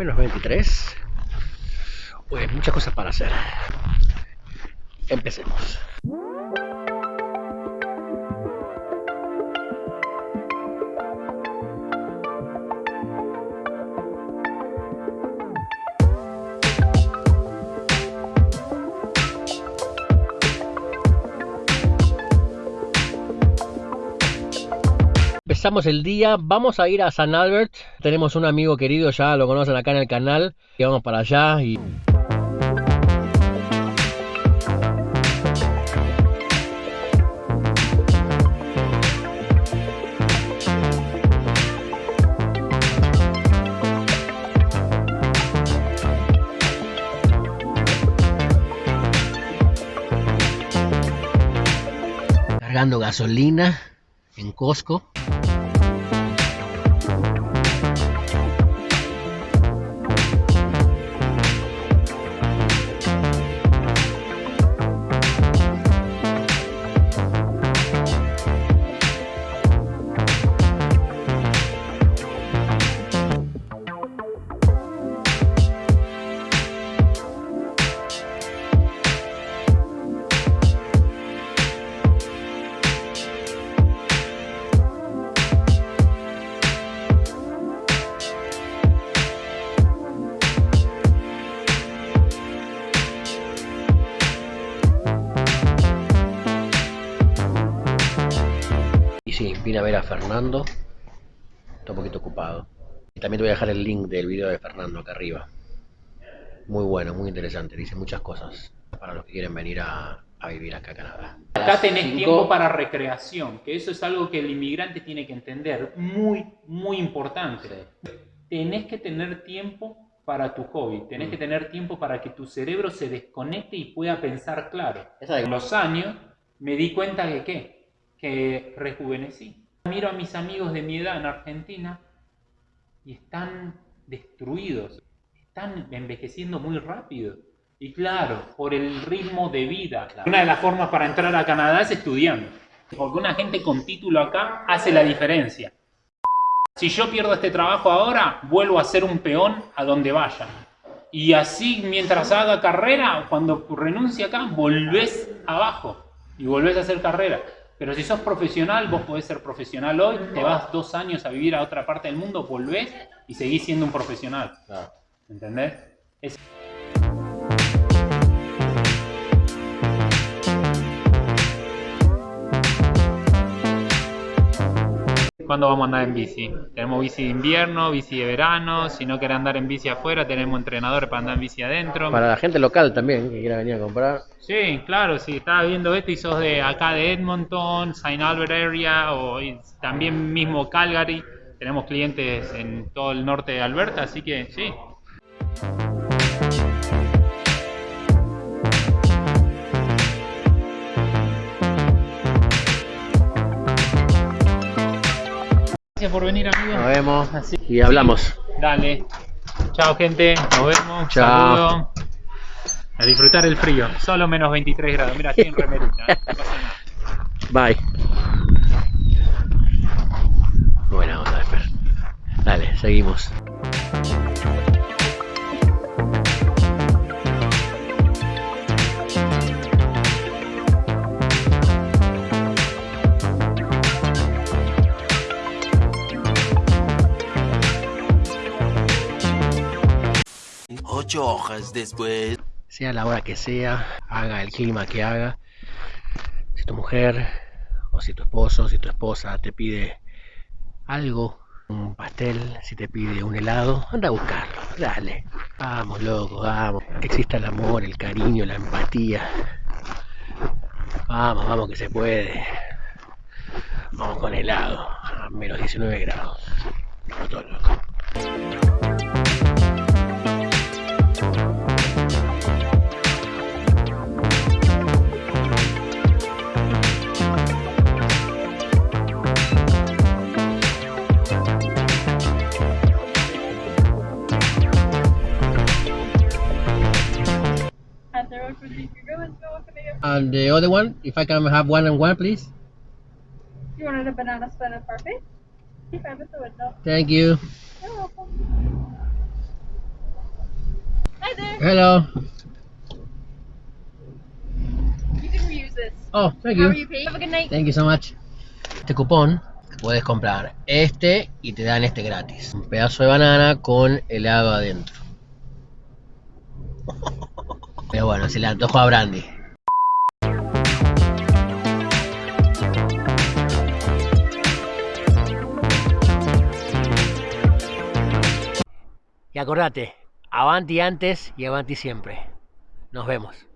Menos 23. Pues muchas cosas para hacer. Empecemos. Empezamos el día, vamos a ir a San Albert. Tenemos un amigo querido, ya lo conocen acá en el canal. Y vamos para allá y cargando gasolina en Costco. Vine a ver a Fernando. Está un poquito ocupado. Y también te voy a dejar el link del video de Fernando acá arriba. Muy bueno, muy interesante. Dice muchas cosas para los que quieren venir a, a vivir acá a Canadá. Acá tenés Cinco. tiempo para recreación, que eso es algo que el inmigrante tiene que entender, muy, muy importante. Tenés que tener tiempo para tu hobby, tenés Mm. que tener tiempo para que tu cerebro se desconecte y pueda pensar claro. Con los años me di cuenta de qué, que rejuvenecí. Miro a mis amigos de mi edad en Argentina y están destruidos, están envejeciendo muy rápido. Y claro, por el ritmo de vida. Una de las formas para entrar a Canadá es estudiando. Porque una gente con título acá hace la diferencia. Si yo pierdo este trabajo ahora, vuelvo a ser un peón a donde vaya. Y así, mientras haga carrera, cuando renuncie acá, volvés abajo y volvés a hacer carrera. Pero si sos profesional, vos podés ser profesional hoy, te vas dos años a vivir a otra parte del mundo, volvés y seguís siendo un profesional. ¿Entendés? Es- ¿Cuándo vamos a andar en bici? Tenemos bici de invierno, bici de verano. Si no querés andar en bici afuera, tenemos entrenadores para andar en bici adentro. Para la gente local también que quiera venir a comprar. Sí, claro, si estás viendo esto y sos de acá de Edmonton, Saint Albert area o también mismo Calgary, tenemos clientes en todo el norte de Alberta, así que sí. Gracias por venir, amigos. Nos vemos Así- y hablamos. Dale. Chao, gente. Nos vemos. Chao. Saludo. A disfrutar el frío. Solo menos 23 grados. Mira, estoy en remerita. ¿eh? No pasa nada. Bye. Buena onda, Fer. Dale, seguimos. Ocho hojas después. sea la hora que sea, haga el clima que haga, si tu mujer o si tu esposo, si tu esposa te pide algo, un pastel, si te pide un helado, anda a buscarlo, dale. Vamos, loco, vamos. Que exista el amor, el cariño, la empatía. Vamos, vamos que se puede. Vamos con helado, a menos 19 grados. And the other one, if I can have one and one, please. you wanted a banana split and parfait? Keep it at the window. Thank you. You're welcome. Hi there. Hello. You can reuse this. Oh, thank How you. are you paid? Have a good night. Thank you so much. Este cupón puedes comprar este y te dan este gratis. Un pedazo de banana con helado adentro. Pero bueno, se le antojo a Brandy. Acordate, avanti antes y avanti siempre. Nos vemos.